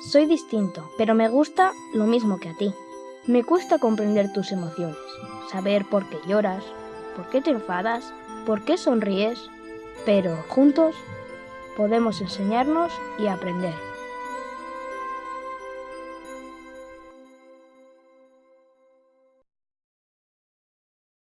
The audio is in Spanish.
Soy distinto, pero me gusta lo mismo que a ti. Me cuesta comprender tus emociones, saber por qué lloras, por qué te enfadas, por qué sonríes, pero juntos podemos enseñarnos y aprender.